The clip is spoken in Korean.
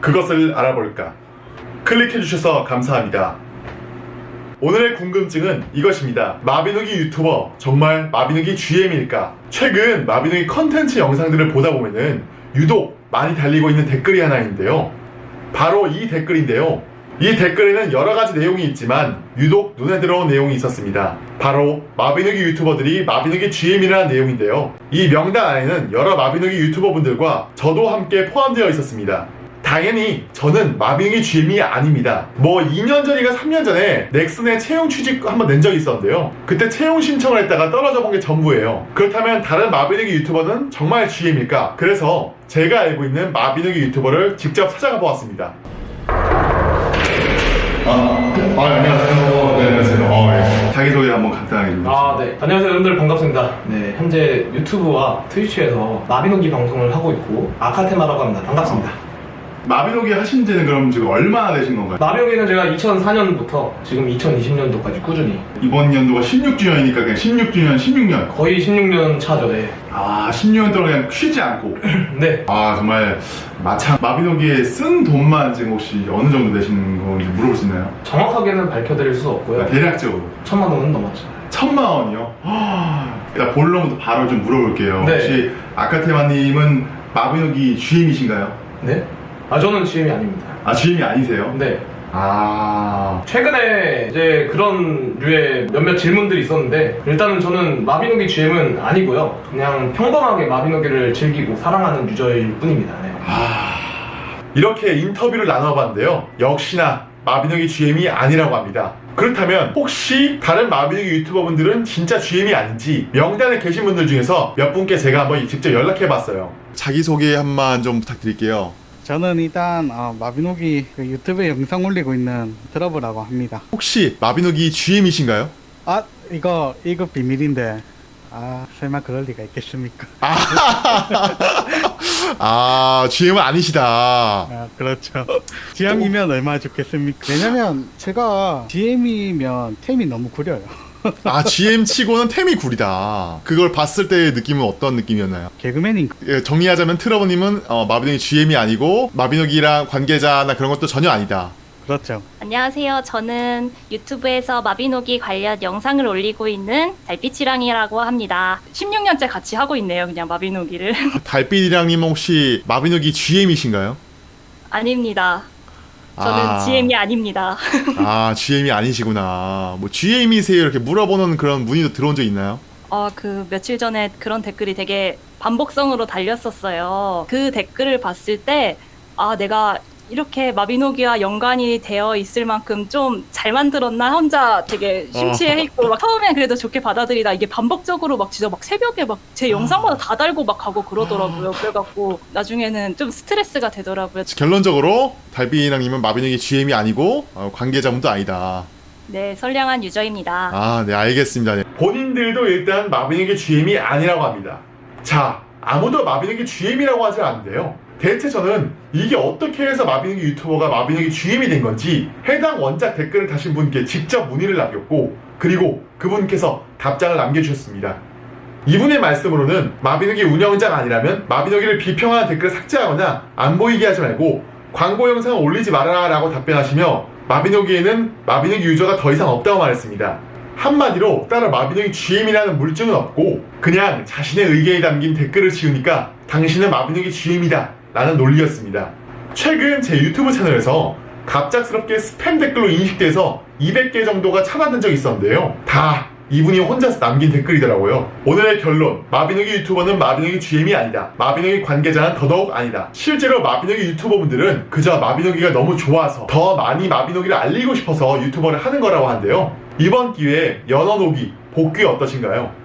그것을 알아볼까? 클릭해주셔서 감사합니다. 오늘의 궁금증은 이것입니다. 마비노기 유튜버 정말 마비노기 GM일까? 최근 마비노기 컨텐츠 영상들을 보다 보면은 유독 많이 달리고 있는 댓글이 하나 있는데요. 바로 이 댓글인데요. 이 댓글에는 여러 가지 내용이 있지만 유독 눈에 들어온 내용이 있었습니다. 바로 마비노기 유튜버들이 마비노기 GM이라는 내용인데요. 이 명단 안에는 여러 마비노기 유튜버분들과 저도 함께 포함되어 있었습니다. 당연히 저는 마비노기 GM이 아닙니다. 뭐 2년 전인가 3년 전에 넥슨에 채용 취직 한번 낸 적이 있었는데요. 그때 채용 신청을 했다가 떨어져 본 게 전부예요. 그렇다면 다른 마비노기 유튜버는 정말 GM일까? 그래서 제가 알고 있는 마비노기 유튜버를 직접 찾아가 보았습니다. 아, 아 안녕하세요. 네, 안녕하세요. 어, 예. 자기소개 한번 간단하게 좀. 아, 네. 안녕하세요, 여러분들 반갑습니다. 네, 현재 유튜브와 트위치에서 마비노기 방송을 하고 있고 아카테마라고 합니다. 반갑습니다. 마비노기 하신 지는 그럼 지금 얼마나 되신 건가요? 마비노기는 제가 2004년부터 지금 2020년도까지 꾸준히 이번 연도가 16주년이니까 그냥 16주년, 16년. 거의 16년 차죠, 네. 아, 10년 동안 그냥 쉬지 않고. 네. 아, 정말 마참 마비노기에 쓴 돈만 지금 혹시 어느 정도 되시는 건지 물어볼 수 있나요? 정확하게는 밝혀드릴 수 없고요. 대략적으로. 천만 원은 넘었죠. 천만 원이요? 하, 일단 본론부터 바로 좀 물어볼게요. 네. 혹시 아카테마님은 마비노기 GM이신가요? 네? 아, 저는 GM이 아닙니다. 아, GM이 아니세요? 네. 아, 최근에 이제 그런 류의 몇몇 질문들이 있었는데 일단은 저는 마비노기 GM은 아니고요. 그냥 평범하게 마비노기를 즐기고 사랑하는 유저일 뿐입니다. 네. 아, 이렇게 인터뷰를 나눠봤는데요. 역시나 마비노기 GM이 아니라고 합니다. 그렇다면 혹시 다른 마비노기 유튜버분들은 진짜 GM이 아닌지 명단에 계신 분들 중에서 몇 분께 제가 한번 직접 연락해봤어요. 자기소개 한번 좀 부탁드릴게요. 저는 일단 어, 마비노기 그 유튜브에 영상 올리고 있는 드러브라고 합니다. 혹시 마비노기 GM이신가요? 아 이거 이거 비밀인데 아 설마 그럴 리가 있겠습니까? 아, GM은 아니시다. 아 그렇죠. GM이면 얼마나 좋겠습니까? 왜냐면 제가 GM이면 템이 너무 구려요. 아, GM 치고는 템이 구리다. 그걸 봤을 때의 느낌은 어떤 느낌이었나요? 개그맨인 예, 정리하자면 트러버님은 어, 마비노기 GM이 아니고 마비노기랑 관계자나 그런 것도 전혀 아니다. 그렇죠. 안녕하세요. 저는 유튜브에서 마비노기 관련 영상을 올리고 있는 달빛이랑이라고 합니다. 16년째 같이 하고 있네요. 그냥 마비노기를. 달빛이랑님 혹시 마비노기 GM이신가요? 아닙니다. 저는 아. GM이 아닙니다. 아, GM이 아니시구나. 뭐 GM이세요 이렇게 물어보는 그런 문의도 들어온 적 있나요? 어, 그 며칠 전에 그런 댓글이 되게 반복성으로 달렸었어요. 그 댓글을 봤을 때, 아, 내가 이렇게 마비노기와 연관이 되어 있을 만큼 좀 잘 만들었나 혼자 되게 심취해 있고 막 처음엔 그래도 좋게 받아들이다 이게 반복적으로 막 진짜 막 새벽에 막 제 영상마다 다 달고 막 가고 그러더라고요. 그래갖고 나중에는 좀 스트레스가 되더라고요. 결론적으로 달빛이랑님은 마비노기 GM이 아니고 어, 관계자분도 아니다. 네, 선량한 유저입니다. 아, 네, 알겠습니다. 네. 본인들도 일단 마비노기 GM이 아니라고 합니다. 자, 아무도 마비노기 GM이라고 하지 않는데요. 대체 저는 이게 어떻게 해서 마비노기 유튜버가 마비노기 GM이 된 건지 해당 원작 댓글을 다신 분께 직접 문의를 남겼고 그리고 그분께서 답장을 남겨주셨습니다. 이분의 말씀으로는 마비노기 운영자가 아니라면 마비노기를 비평하는 댓글을 삭제하거나 안 보이게 하지 말고 광고 영상을 올리지 말아라 라고 답변하시며 마비노기에는 마비노기 유저가 더 이상 없다고 말했습니다. 한마디로 따로 마비노기 GM이라는 물증은 없고 그냥 자신의 의견이 담긴 댓글을 지우니까 당신은 마비노기 GM이다 라는 논리였습니다. 최근 제 유튜브 채널에서 갑작스럽게 스팸 댓글로 인식돼서 200개 정도가 차단된 적이 있었는데요. 다 이분이 혼자서 남긴 댓글이더라고요. 오늘의 결론. 마비노기 유튜버는 마비노기 GM이 아니다. 마비노기 관계자는 더더욱 아니다. 실제로 마비노기 유튜버분들은 그저 마비노기가 너무 좋아서 더 많이 마비노기를 알리고 싶어서 유튜버를 하는 거라고 하는데요. 이번 기회에 연어노기 복귀 어떠신가요?